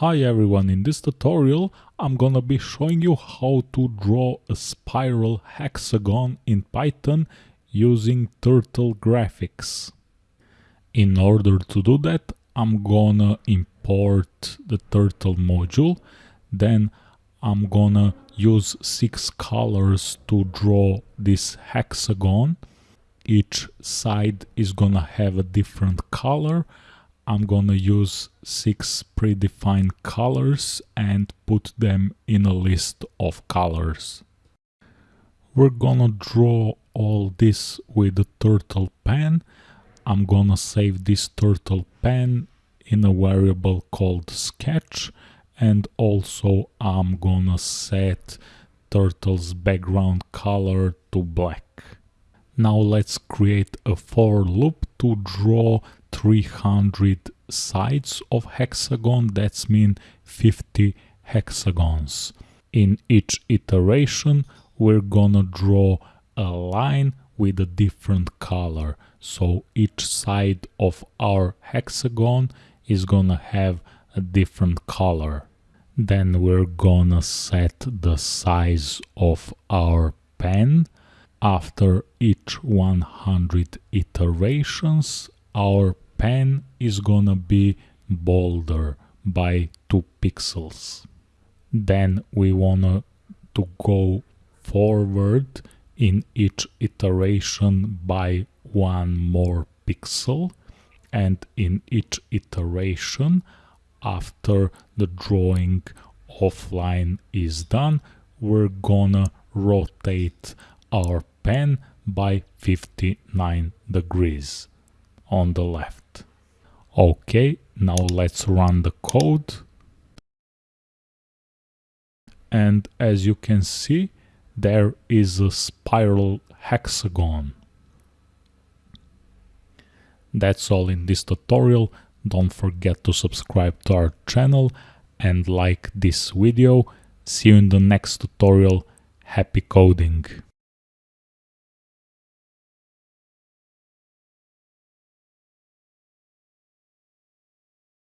Hi everyone, in this tutorial I'm gonna be showing you how to draw a spiral hexagon in Python using Turtle Graphics. In order to do that I'm gonna import the Turtle module, then I'm gonna use six colors to draw this hexagon. Each side is gonna have a different color I'm gonna use six predefined colors and put them in a list of colors. We're gonna draw all this with the turtle pen. I'm gonna save this turtle pen in a variable called sketch and also I'm gonna set turtle's background color to black. Now let's create a for loop to draw 300 sides of hexagon, that's mean 50 hexagons. In each iteration we're gonna draw a line with a different color. So each side of our hexagon is gonna have a different color. Then we're gonna set the size of our pen. After each 100 iterations, our pen is gonna be bolder by 2 pixels. Then we wanna to go forward in each iteration by one more pixel and in each iteration after the drawing offline is done we're gonna rotate our pen by 59 degrees on the left. Okay, now let's run the code. And as you can see, there is a spiral hexagon. That's all in this tutorial. Don't forget to subscribe to our channel and like this video. See you in the next tutorial. Happy coding!